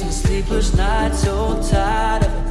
days and sleepless nights, so tired of it.